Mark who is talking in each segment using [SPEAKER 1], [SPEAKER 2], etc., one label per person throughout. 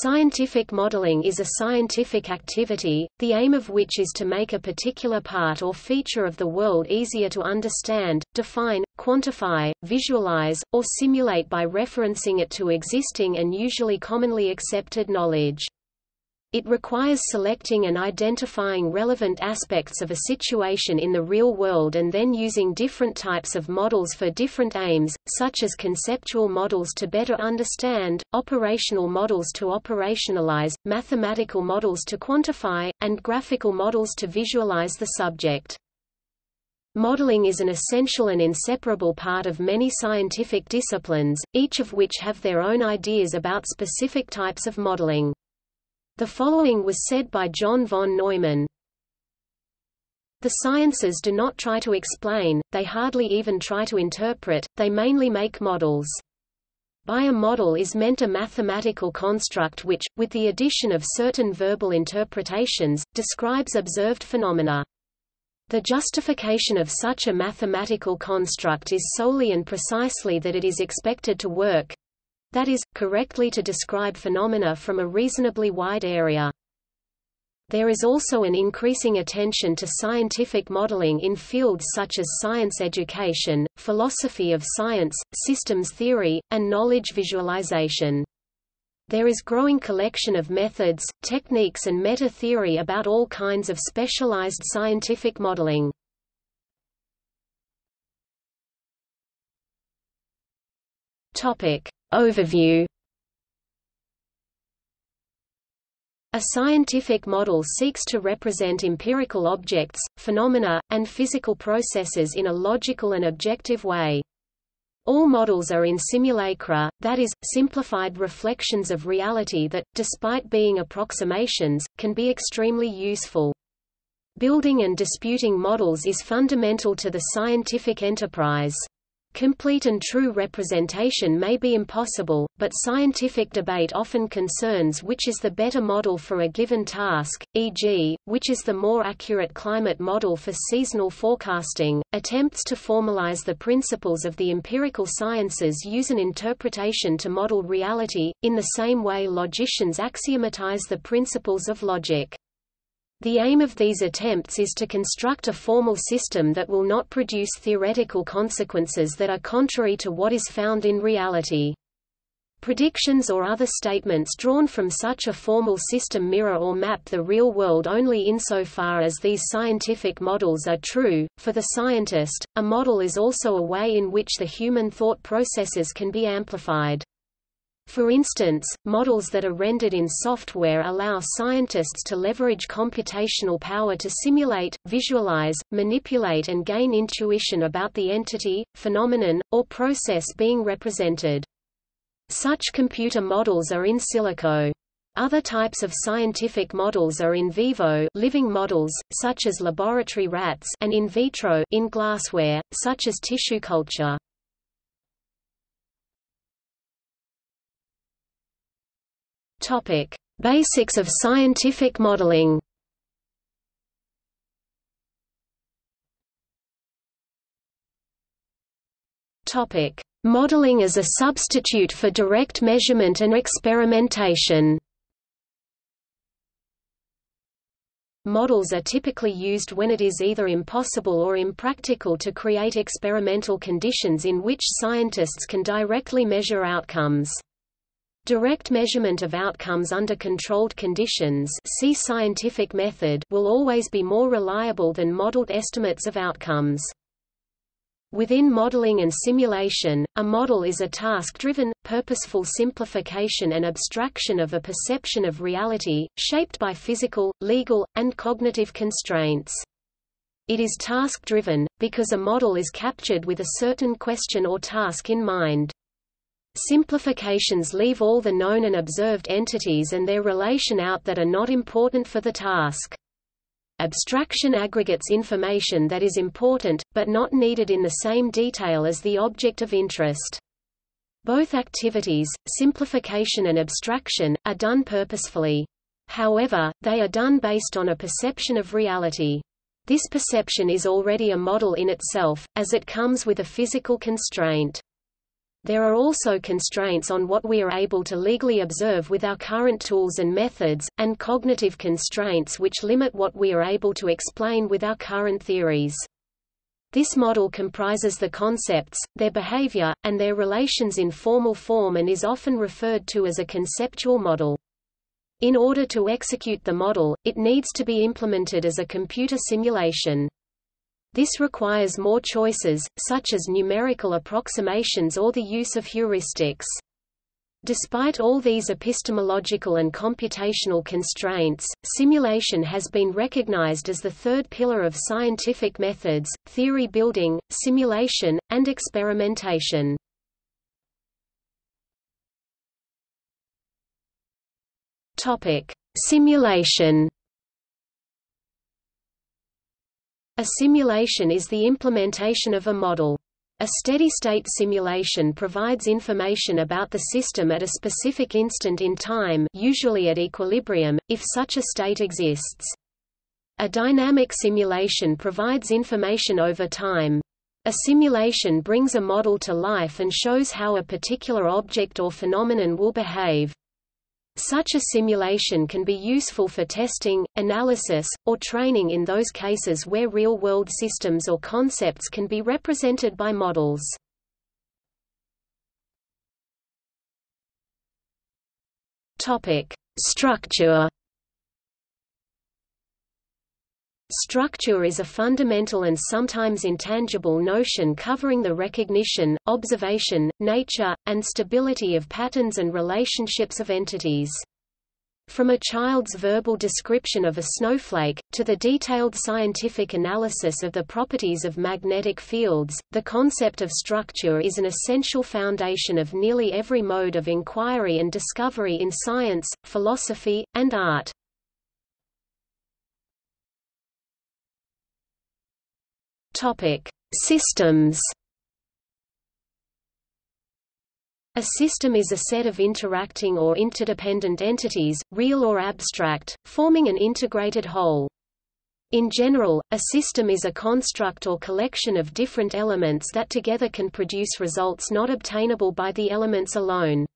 [SPEAKER 1] Scientific modeling is a scientific activity, the aim of which is to make a particular part or feature of the world easier to understand, define, quantify, visualize, or simulate by referencing it to existing and usually commonly accepted knowledge. It requires selecting and identifying relevant aspects of a situation in the real world and then using different types of models for different aims, such as conceptual models to better understand, operational models to operationalize, mathematical models to quantify, and graphical models to visualize the subject. Modeling is an essential and inseparable part of many scientific disciplines, each of which have their own ideas about specific types of modeling. The following was said by John von Neumann, The sciences do not try to explain, they hardly even try to interpret, they mainly make models. By a model is meant a mathematical construct which, with the addition of certain verbal interpretations, describes observed phenomena. The justification of such a mathematical construct is solely and precisely that it is expected to work, that is, correctly to describe phenomena from a reasonably wide area. There is also an increasing attention to scientific modeling in fields such as science education, philosophy of science, systems theory, and knowledge visualization. There is growing collection of methods, techniques and meta-theory about all kinds of specialized scientific modeling. Topic: Overview A scientific model seeks to represent empirical objects, phenomena, and physical processes in a logical and objective way. All models are in simulacra, that is, simplified reflections of reality that, despite being approximations, can be extremely useful. Building and disputing models is fundamental to the scientific enterprise. Complete and true representation may be impossible, but scientific debate often concerns which is the better model for a given task, e.g., which is the more accurate climate model for seasonal forecasting. Attempts to formalize the principles of the empirical sciences use an interpretation to model reality, in the same way logicians axiomatize the principles of logic. The aim of these attempts is to construct a formal system that will not produce theoretical consequences that are contrary to what is found in reality. Predictions or other statements drawn from such a formal system mirror or map the real world only insofar as these scientific models are true. For the scientist, a model is also a way in which the human thought processes can be amplified. For instance, models that are rendered in software allow scientists to leverage computational power to simulate, visualize, manipulate and gain intuition about the entity, phenomenon, or process being represented. Such computer models are in silico. Other types of scientific models are in vivo living models, such as laboratory rats and in vitro in glassware, such as tissue culture. Topic: Basics of scientific modeling. Topic: Modeling as a substitute for direct measurement and experimentation. Models are typically used when it is either impossible or impractical to create experimental conditions in which scientists can directly measure outcomes. Direct measurement of outcomes under controlled conditions see scientific method will always be more reliable than modeled estimates of outcomes. Within modeling and simulation, a model is a task-driven, purposeful simplification and abstraction of a perception of reality, shaped by physical, legal, and cognitive constraints. It is task-driven, because a model is captured with a certain question or task in mind. Simplifications leave all the known and observed entities and their relation out that are not important for the task. Abstraction aggregates information that is important, but not needed in the same detail as the object of interest. Both activities, simplification and abstraction, are done purposefully. However, they are done based on a perception of reality. This perception is already a model in itself, as it comes with a physical constraint. There are also constraints on what we are able to legally observe with our current tools and methods, and cognitive constraints which limit what we are able to explain with our current theories. This model comprises the concepts, their behavior, and their relations in formal form and is often referred to as a conceptual model. In order to execute the model, it needs to be implemented as a computer simulation. This requires more choices, such as numerical approximations or the use of heuristics. Despite all these epistemological and computational constraints, simulation has been recognized as the third pillar of scientific methods, theory building, simulation, and experimentation. Simulation A simulation is the implementation of a model. A steady-state simulation provides information about the system at a specific instant in time usually at equilibrium, if such a state exists. A dynamic simulation provides information over time. A simulation brings a model to life and shows how a particular object or phenomenon will behave. Such a simulation can be useful for testing, analysis, or training in those cases where real-world systems or concepts can be represented by models. Structure. Structure is a fundamental and sometimes intangible notion covering the recognition, observation, nature, and stability of patterns and relationships of entities. From a child's verbal description of a snowflake, to the detailed scientific analysis of the properties of magnetic fields, the concept of structure is an essential foundation of nearly every mode of inquiry and discovery in science, philosophy, and art. Topic: Systems. A system is a set of interacting or interdependent entities, real or abstract, forming an integrated whole. In general, a system is a construct or collection of different elements that together can produce results not obtainable by the elements alone.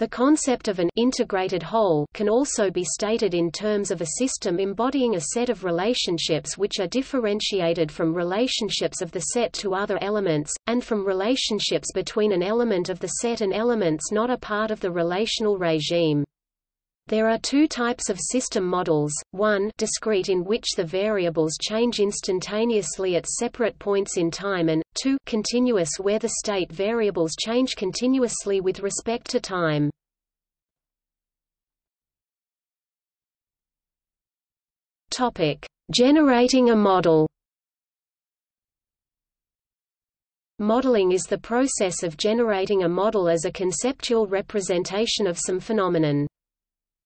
[SPEAKER 1] The concept of an integrated whole can also be stated in terms of a system embodying a set of relationships which are differentiated from relationships of the set to other elements, and from relationships between an element of the set and elements not a part of the relational regime. There are two types of system models, one discrete in which the variables change instantaneously at separate points in time and, two continuous where the state variables change continuously with respect to time. Generating a model. Modeling is the process of generating a model as a conceptual representation of some phenomenon.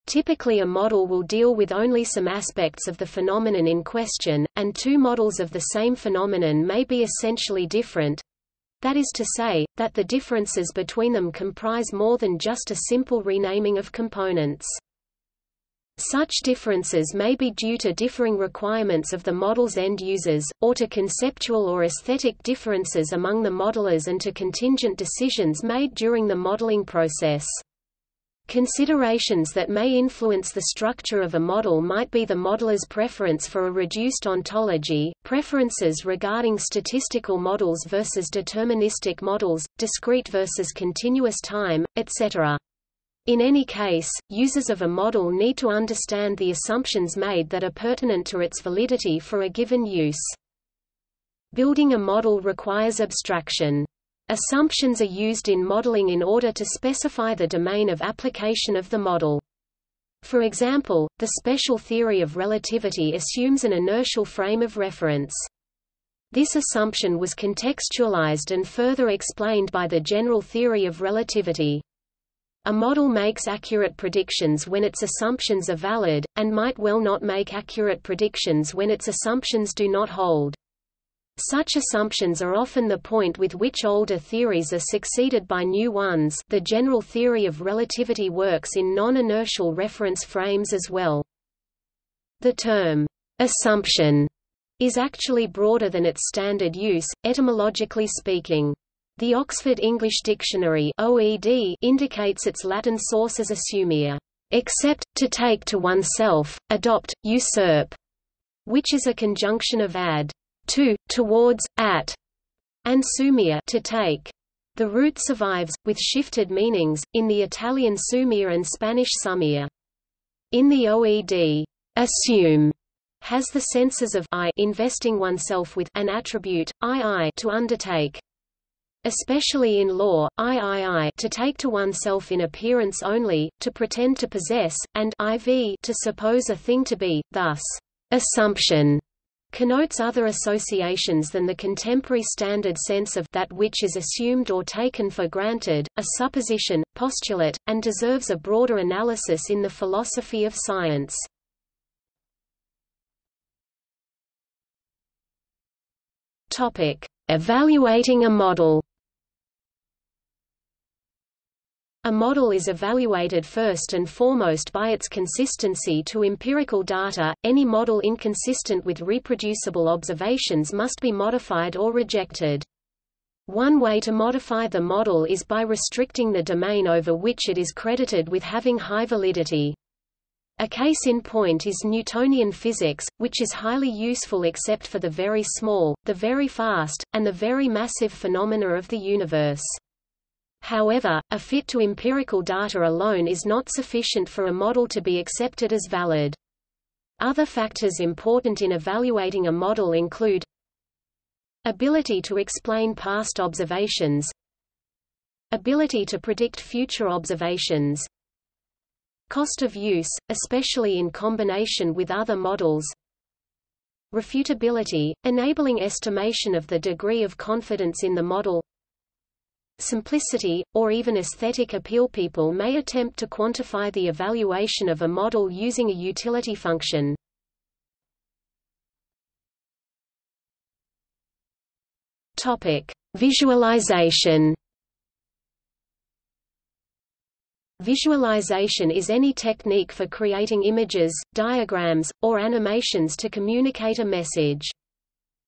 [SPEAKER 1] Typically a model will deal with only some aspects of the phenomenon in question, and two models of the same phenomenon may be essentially different. That is to say, that the differences between them comprise more than just a simple renaming of components. Such differences may be due to differing requirements of the model's end users, or to conceptual or aesthetic differences among the modelers and to contingent decisions made during the modeling process. Considerations that may influence the structure of a model might be the modeler's preference for a reduced ontology, preferences regarding statistical models versus deterministic models, discrete versus continuous time, etc. In any case, users of a model need to understand the assumptions made that are pertinent to its validity for a given use. Building a model requires abstraction. Assumptions are used in modeling in order to specify the domain of application of the model. For example, the special theory of relativity assumes an inertial frame of reference. This assumption was contextualized and further explained by the general theory of relativity. A model makes accurate predictions when its assumptions are valid, and might well not make accurate predictions when its assumptions do not hold. Such assumptions are often the point with which older theories are succeeded by new ones the general theory of relativity works in non-inertial reference frames as well. The term, assumption, is actually broader than its standard use, etymologically speaking. The Oxford English Dictionary OED indicates its Latin source as assumere, except, to take to oneself, adopt, usurp, which is a conjunction of ad, to, towards, at, and sumere to take. The root survives, with shifted meanings, in the Italian sumere and Spanish sumia. In the OED, assume has the senses of I investing oneself with an attribute, I I to undertake. Especially in law, III to take to oneself in appearance only, to pretend to possess, and IV to suppose a thing to be, thus, assumption connotes other associations than the contemporary standard sense of that which is assumed or taken for granted, a supposition, postulate, and deserves a broader analysis in the philosophy of science. Topic: Evaluating a model. A model is evaluated first and foremost by its consistency to empirical data. Any model inconsistent with reproducible observations must be modified or rejected. One way to modify the model is by restricting the domain over which it is credited with having high validity. A case in point is Newtonian physics, which is highly useful except for the very small, the very fast, and the very massive phenomena of the universe. However, a fit to empirical data alone is not sufficient for a model to be accepted as valid. Other factors important in evaluating a model include ability to explain past observations ability to predict future observations cost of use, especially in combination with other models refutability, enabling estimation of the degree of confidence in the model simplicity, or even aesthetic appeal People may attempt to quantify the evaluation of a model using a utility function. Topic: Visualization. Visualization is any technique for creating images, diagrams, or animations to communicate a message.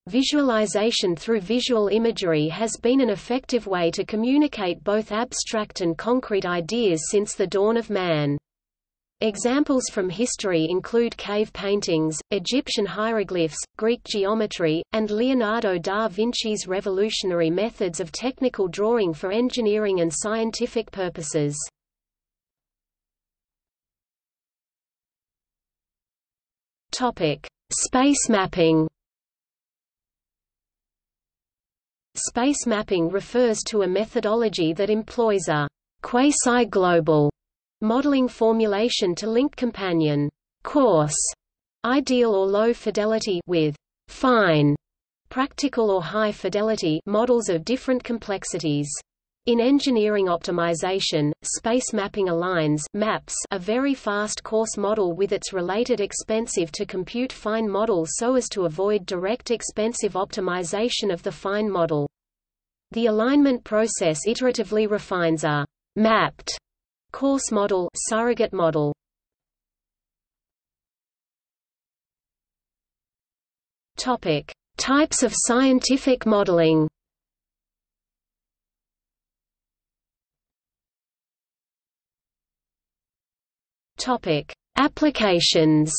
[SPEAKER 1] Visualization through visual imagery has been an effective way to communicate both abstract and concrete ideas since the dawn of man. Examples from history include cave paintings, Egyptian hieroglyphs, Greek geometry, and Leonardo da Vinci's revolutionary methods of technical drawing for engineering and scientific purposes. Space mapping Space mapping refers to a methodology that employs a quasi-global modeling formulation to link companion coarse ideal or low fidelity with fine practical or high fidelity models of different complexities. In engineering optimization, space mapping aligns maps a very fast coarse model with its related expensive to compute fine model so as to avoid direct expensive optimization of the fine model. The alignment process iteratively refines a mapped coarse model surrogate model. Topic: Types of scientific modeling. Topic: Applications.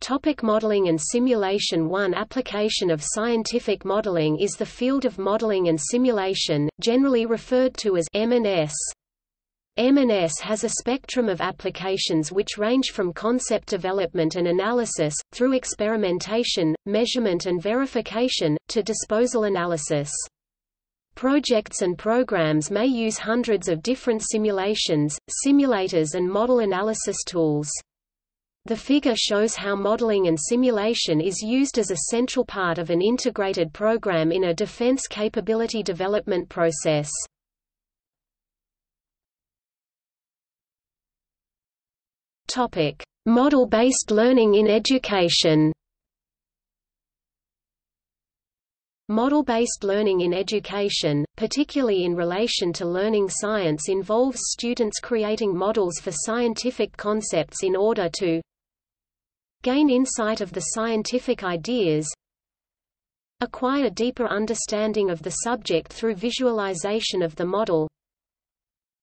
[SPEAKER 1] Topic modeling and simulation One application of scientific modeling is the field of modeling and simulation, generally referred to as M&S. M&S has a spectrum of applications which range from concept development and analysis, through experimentation, measurement and verification, to disposal analysis. Projects and programs may use hundreds of different simulations, simulators and model analysis tools. The figure shows how modeling and simulation is used as a central part of an integrated program in a defense capability development process. Model-based learning in education Model-based learning in education, particularly in relation to learning science involves students creating models for scientific concepts in order to gain insight of the scientific ideas Acquire deeper understanding of the subject through visualization of the model.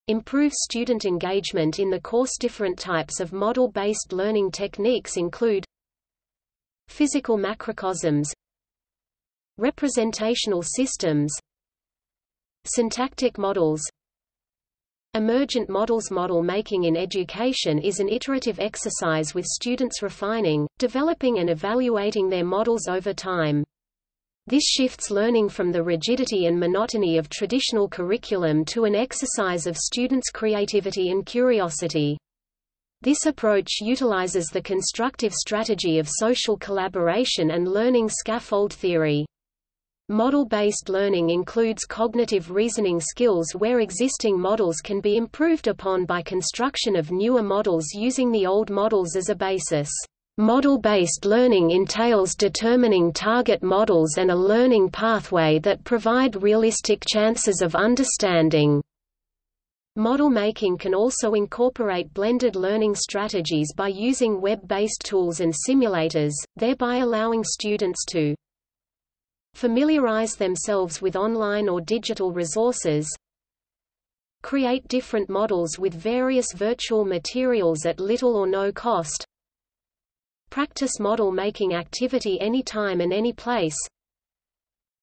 [SPEAKER 1] Improve student engagement in the course Different types of model-based learning techniques include Physical macrocosms Representational systems Syntactic models Emergent models Model making in education is an iterative exercise with students refining, developing and evaluating their models over time. This shifts learning from the rigidity and monotony of traditional curriculum to an exercise of students' creativity and curiosity. This approach utilizes the constructive strategy of social collaboration and learning scaffold theory. Model-based learning includes cognitive reasoning skills where existing models can be improved upon by construction of newer models using the old models as a basis. Model-based learning entails determining target models and a learning pathway that provide realistic chances of understanding. Model making can also incorporate blended learning strategies by using web-based tools and simulators, thereby allowing students to familiarize themselves with online or digital resources, create different models with various virtual materials at little or no cost, Practice model-making activity anytime and any place.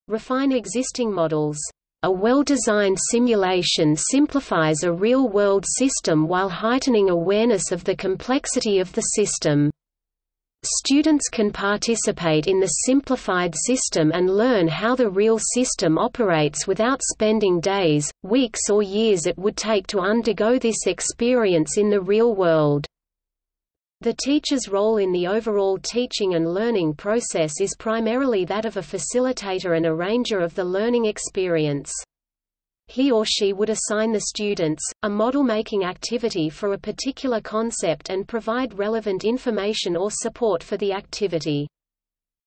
[SPEAKER 1] Refine existing models. A well-designed simulation simplifies a real-world system while heightening awareness of the complexity of the system. Students can participate in the simplified system and learn how the real system operates without spending days, weeks or years it would take to undergo this experience in the real world. The teacher's role in the overall teaching and learning process is primarily that of a facilitator and arranger of the learning experience. He or she would assign the students, a model-making activity for a particular concept and provide relevant information or support for the activity.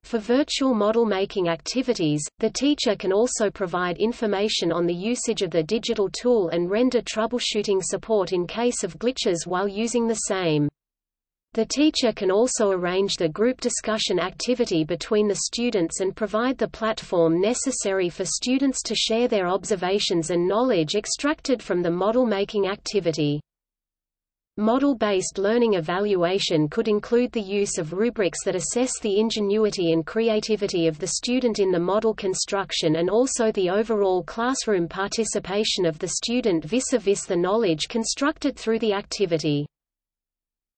[SPEAKER 1] For virtual model-making activities, the teacher can also provide information on the usage of the digital tool and render troubleshooting support in case of glitches while using the same. The teacher can also arrange the group discussion activity between the students and provide the platform necessary for students to share their observations and knowledge extracted from the model-making activity. Model-based learning evaluation could include the use of rubrics that assess the ingenuity and creativity of the student in the model construction and also the overall classroom participation of the student vis-a-vis -vis the knowledge constructed through the activity.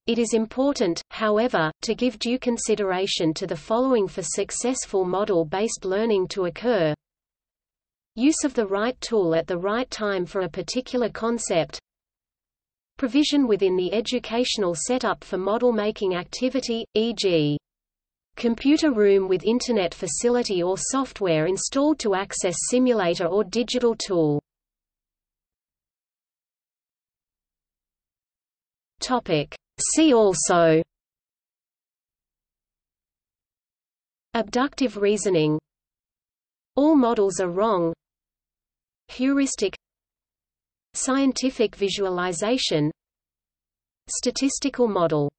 [SPEAKER 1] It is important, however, to give due consideration to the following for successful model-based learning to occur. Use of the right tool at the right time for a particular concept. Provision within the educational setup for model-making activity, e.g. computer room with Internet facility or software installed to access simulator or digital tool. Topic. See also Abductive reasoning All models are wrong Heuristic Scientific visualization Statistical model